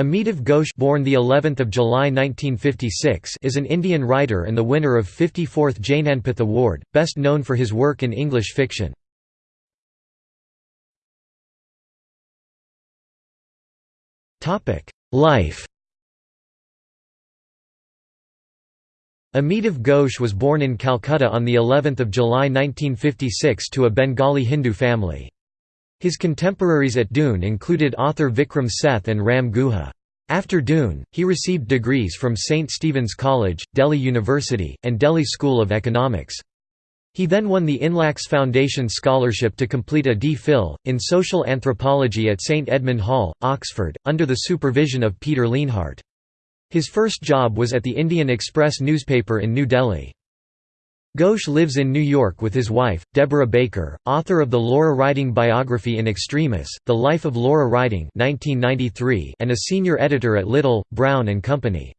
Amitav Ghosh born the 11th of July 1956 is an Indian writer and the winner of 54th Jnanpith Award, best known for his work in English fiction. Topic: Life. Amitav Ghosh was born in Calcutta on the 11th of July 1956 to a Bengali Hindu family. His contemporaries at Doon included author Vikram Seth and Ram Guha. After Doon, he received degrees from St. Stephen's College, Delhi University, and Delhi School of Economics. He then won the Inlaks Foundation Scholarship to complete a D.Phil. in social anthropology at St Edmund Hall, Oxford, under the supervision of Peter Lienhardt. His first job was at the Indian Express newspaper in New Delhi. Ghosh lives in New York with his wife, Deborah Baker, author of the Laura Riding biography in Extremis, The Life of Laura Riding 1993, and a senior editor at Little, Brown Company.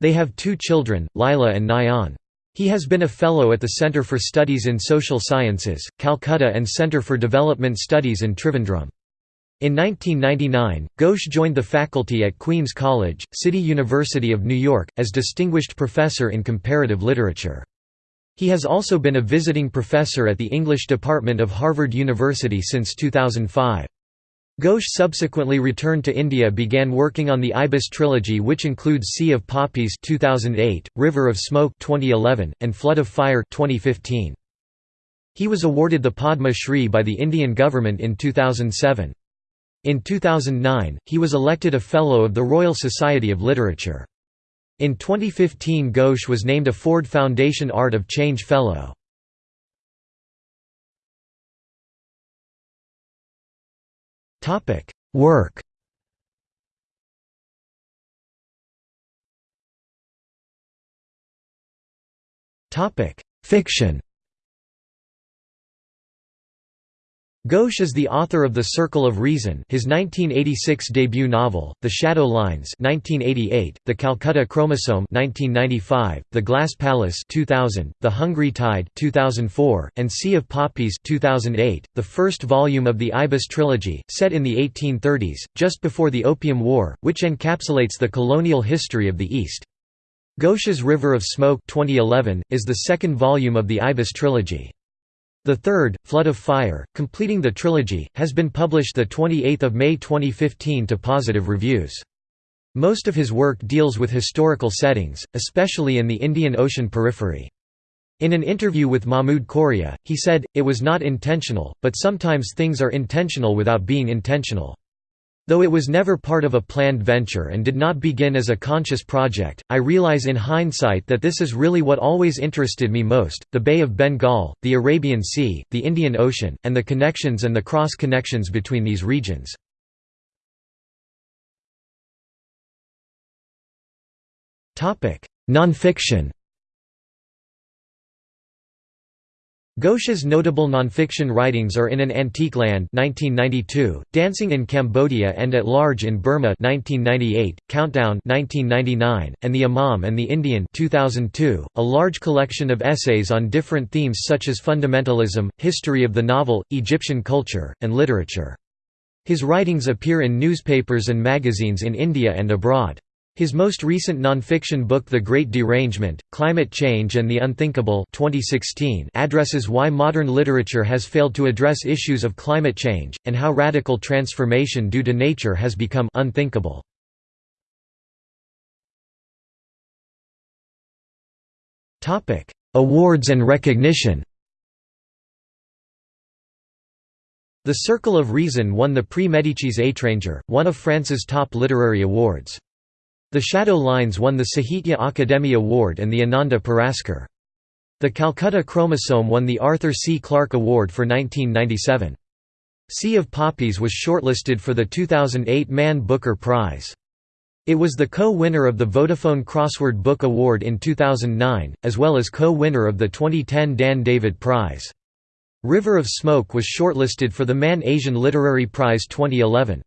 They have two children, Lila and Nayan. He has been a Fellow at the Centre for Studies in Social Sciences, Calcutta and Centre for Development Studies in Trivandrum. In 1999, Ghosh joined the faculty at Queen's College, City University of New York, as Distinguished Professor in Comparative Literature. He has also been a visiting professor at the English department of Harvard University since 2005. Ghosh subsequently returned to India began working on the Ibis trilogy which includes Sea of Poppies 2008, River of Smoke 2011, and Flood of Fire 2015. He was awarded the Padma Shri by the Indian government in 2007. In 2009, he was elected a Fellow of the Royal Society of Literature. In 2015 Ghosh was named a Ford Foundation Art of Change Fellow. Work Fiction Ghosh is the author of The Circle of Reason his 1986 debut novel, The Shadow Lines 1988, The Calcutta Chromosome 1995, The Glass Palace 2000, The Hungry Tide 2004, and Sea of Poppies 2008, the first volume of the Ibis trilogy, set in the 1830s, just before the Opium War, which encapsulates the colonial history of the East. Ghosh's River of Smoke 2011, is the second volume of the Ibis trilogy. The third, Flood of Fire, completing the trilogy, has been published 28 May 2015 to positive reviews. Most of his work deals with historical settings, especially in the Indian Ocean periphery. In an interview with Mahmood Kooria, he said, It was not intentional, but sometimes things are intentional without being intentional. Though it was never part of a planned venture and did not begin as a conscious project, I realize in hindsight that this is really what always interested me most, the Bay of Bengal, the Arabian Sea, the Indian Ocean, and the connections and the cross-connections between these regions. Nonfiction Ghosh's notable nonfiction writings are In an Antique Land 1992, Dancing in Cambodia and at Large in Burma 1998, Countdown 1999, and The Imam and the Indian 2002, a large collection of essays on different themes such as fundamentalism, history of the novel, Egyptian culture, and literature. His writings appear in newspapers and magazines in India and abroad. His most recent nonfiction book The Great Derangement, Climate Change and the Unthinkable 2016 addresses why modern literature has failed to address issues of climate change, and how radical transformation due to nature has become unthinkable. Awards and recognition The Circle of Reason won the Prix Médicis Étranger, one of France's top literary awards. The Shadow Lines won the Sahitya Akademi Award and the Ananda Puraskar. The Calcutta Chromosome won the Arthur C. Clarke Award for 1997. Sea of Poppies was shortlisted for the 2008 Man Booker Prize. It was the co-winner of the Vodafone Crossword Book Award in 2009, as well as co-winner of the 2010 Dan David Prize. River of Smoke was shortlisted for the Man Asian Literary Prize 2011.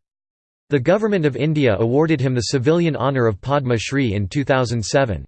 The Government of India awarded him the civilian honour of Padma Shri in 2007.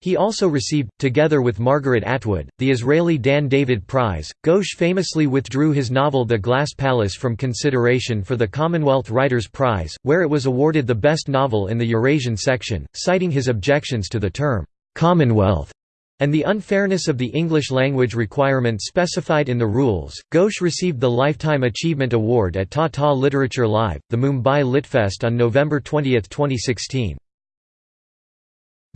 He also received, together with Margaret Atwood, the Israeli Dan David Prize. Ghosh famously withdrew his novel The Glass Palace from consideration for the Commonwealth Writers' Prize, where it was awarded the best novel in the Eurasian section, citing his objections to the term, Commonwealth, and the unfairness of the English language requirement specified in the rules. Ghosh received the Lifetime Achievement Award at Tata Literature Live, the Mumbai Litfest on November 20, 2016.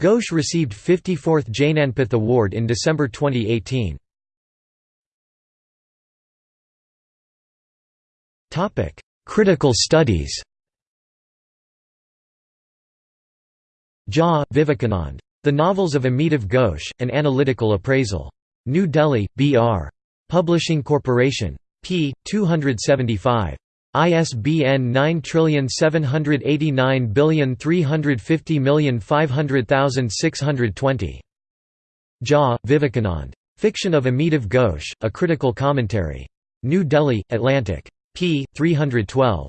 Ghosh received 54th Jnanpith Award in December 2018. Critical studies Jha, Vivekanand. The Novels of Amitav Ghosh, An Analytical Appraisal. New Delhi, B.R. Publishing Corporation. p. 275. ISBN 9789350500620. Jha, Vivekanand. Fiction of Amitav Ghosh, A Critical Commentary. New Delhi, Atlantic. p. 312.